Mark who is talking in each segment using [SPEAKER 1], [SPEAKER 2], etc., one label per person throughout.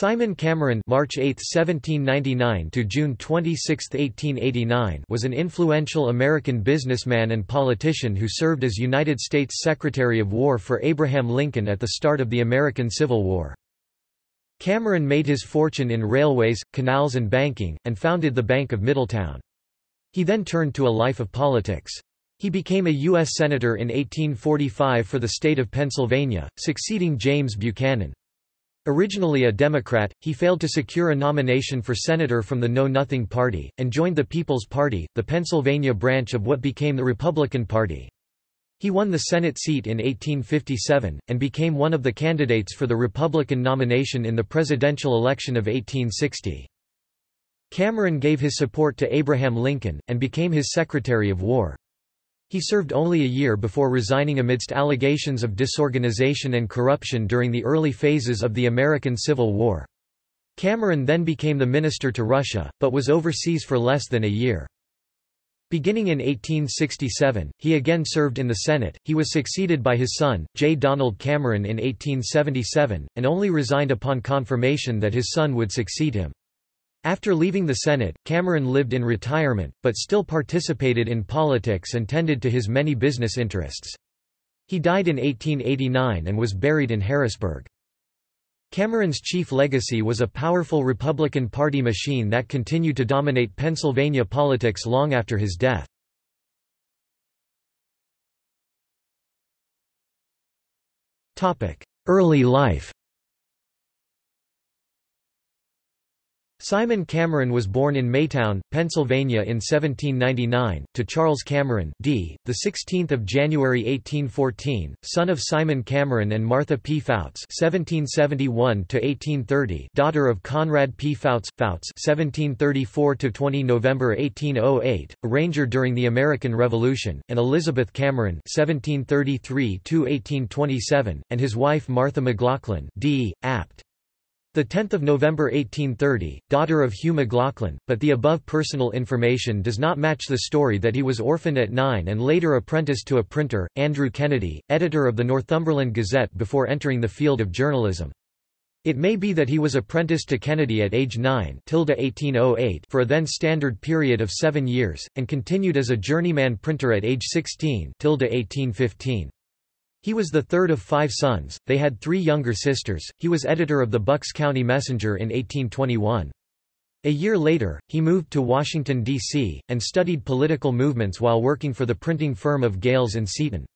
[SPEAKER 1] Simon Cameron March 8, 1799 to June 26, 1889 was an influential American businessman and politician who served as United States Secretary of War for Abraham Lincoln at the start of the American Civil War. Cameron made his fortune in railways, canals and banking, and founded the Bank of Middletown. He then turned to a life of politics. He became a U.S. Senator in 1845 for the state of Pennsylvania, succeeding James Buchanan. Originally a Democrat, he failed to secure a nomination for senator from the Know Nothing Party, and joined the People's Party, the Pennsylvania branch of what became the Republican Party. He won the Senate seat in 1857, and became one of the candidates for the Republican nomination in the presidential election of 1860. Cameron gave his support to Abraham Lincoln, and became his Secretary of War. He served only a year before resigning amidst allegations of disorganization and corruption during the early phases of the American Civil War. Cameron then became the minister to Russia, but was overseas for less than a year. Beginning in 1867, he again served in the Senate. He was succeeded by his son, J. Donald Cameron in 1877, and only resigned upon confirmation that his son would succeed him. After leaving the Senate, Cameron lived in retirement, but still participated in politics and tended to his many business interests. He died in 1889 and was buried in Harrisburg. Cameron's chief legacy was a powerful Republican Party machine that continued to dominate Pennsylvania politics long after his death. Early life Simon Cameron was born in Maytown, Pennsylvania in 1799, to Charles Cameron d. 16 January 1814, son of Simon Cameron and Martha P. Fouts (1771–1830), daughter of Conrad P. Fouts, Fouts (1734–20 November 1808), a ranger during the American Revolution, and Elizabeth Cameron (1733–1827), and his wife Martha McLaughlin d. apt. 10 November 1830, daughter of Hugh McLaughlin, but the above personal information does not match the story that he was orphaned at nine and later apprenticed to a printer, Andrew Kennedy, editor of the Northumberland Gazette before entering the field of journalism. It may be that he was apprenticed to Kennedy at age 9 1808 for a then standard period of seven years, and continued as a journeyman printer at age 16 1815. He was the third of five sons, they had three younger sisters, he was editor of the Bucks County Messenger in 1821. A year later, he moved to Washington, D.C., and studied political movements while working for the printing firm of Gales and Seaton.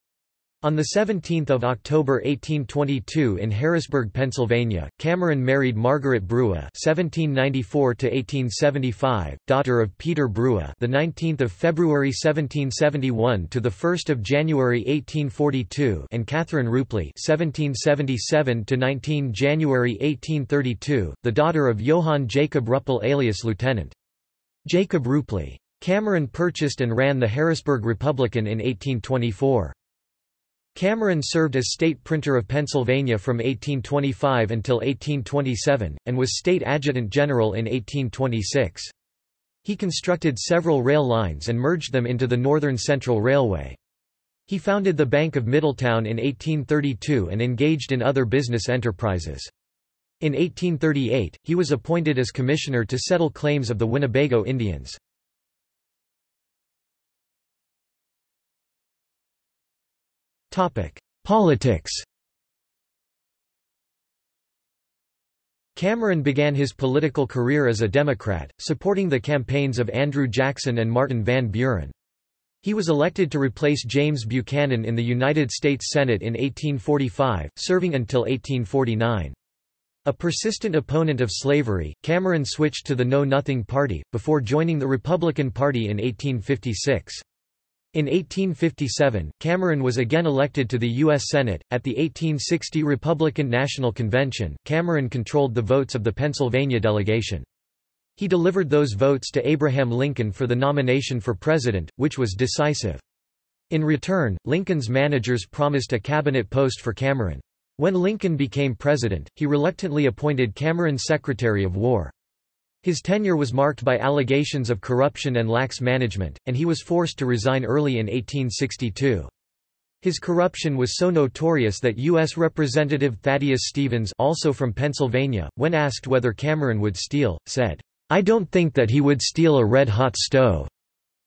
[SPEAKER 1] On 17 October 1822 in Harrisburg, Pennsylvania, Cameron married Margaret Brewer (1794–1875), daughter of Peter Brewer, the 19th of February 1771 to the 1st of January 1842, and Catherine Rupley (1777–19 January 1832), the daughter of Johann Jacob Ruppel alias Lieutenant Jacob Rupley. Cameron purchased and ran the Harrisburg Republican in 1824. Cameron served as state printer of Pennsylvania from 1825 until 1827, and was state adjutant general in 1826. He constructed several rail lines and merged them into the Northern Central Railway. He founded the Bank of Middletown in 1832 and engaged in other business enterprises. In 1838, he was appointed as commissioner to settle claims of the Winnebago Indians. Politics Cameron began his political career as a Democrat, supporting the campaigns of Andrew Jackson and Martin Van Buren. He was elected to replace James Buchanan in the United States Senate in 1845, serving until 1849. A persistent opponent of slavery, Cameron switched to the Know Nothing Party, before joining the Republican Party in 1856. In 1857, Cameron was again elected to the U.S. Senate. At the 1860 Republican National Convention, Cameron controlled the votes of the Pennsylvania delegation. He delivered those votes to Abraham Lincoln for the nomination for president, which was decisive. In return, Lincoln's managers promised a cabinet post for Cameron. When Lincoln became president, he reluctantly appointed Cameron Secretary of War. His tenure was marked by allegations of corruption and lax management, and he was forced to resign early in 1862. His corruption was so notorious that U.S. Representative Thaddeus Stevens also from Pennsylvania, when asked whether Cameron would steal, said, "'I don't think that he would steal a red-hot stove."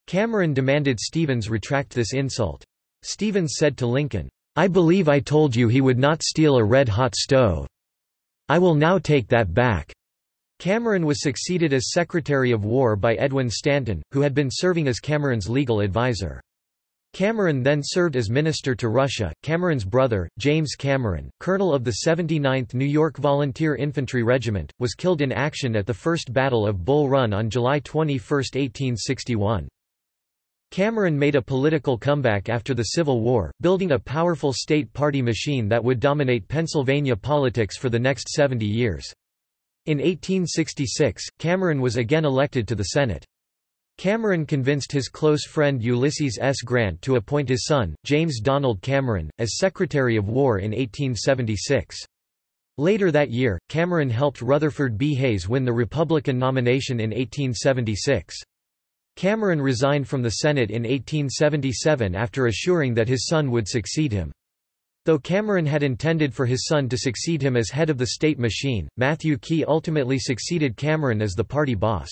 [SPEAKER 1] Cameron demanded Stevens retract this insult. Stevens said to Lincoln, "'I believe I told you he would not steal a red-hot stove. I will now take that back.'" Cameron was succeeded as Secretary of War by Edwin Stanton, who had been serving as Cameron's legal advisor. Cameron then served as minister to Russia. Cameron's brother, James Cameron, colonel of the 79th New York Volunteer Infantry Regiment, was killed in action at the First Battle of Bull Run on July 21, 1861. Cameron made a political comeback after the Civil War, building a powerful state party machine that would dominate Pennsylvania politics for the next 70 years. In 1866, Cameron was again elected to the Senate. Cameron convinced his close friend Ulysses S. Grant to appoint his son, James Donald Cameron, as Secretary of War in 1876. Later that year, Cameron helped Rutherford B. Hayes win the Republican nomination in 1876. Cameron resigned from the Senate in 1877 after assuring that his son would succeed him. Though Cameron had intended for his son to succeed him as head of the state machine, Matthew Quay ultimately succeeded Cameron as the party boss.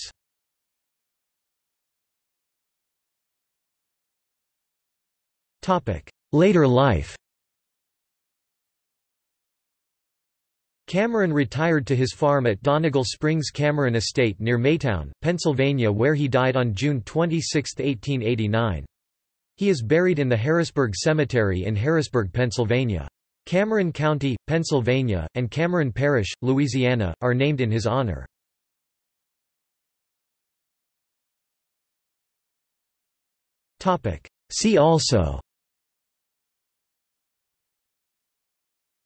[SPEAKER 1] Later life Cameron retired to his farm at Donegal Springs Cameron Estate near Maytown, Pennsylvania where he died on June 26, 1889. He is buried in the Harrisburg Cemetery in Harrisburg, Pennsylvania. Cameron County, Pennsylvania, and Cameron Parish, Louisiana, are named in his honor. See also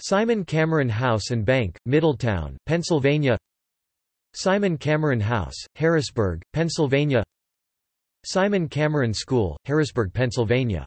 [SPEAKER 1] Simon Cameron House and Bank, Middletown, Pennsylvania Simon Cameron House, Harrisburg, Pennsylvania Simon Cameron School, Harrisburg, Pennsylvania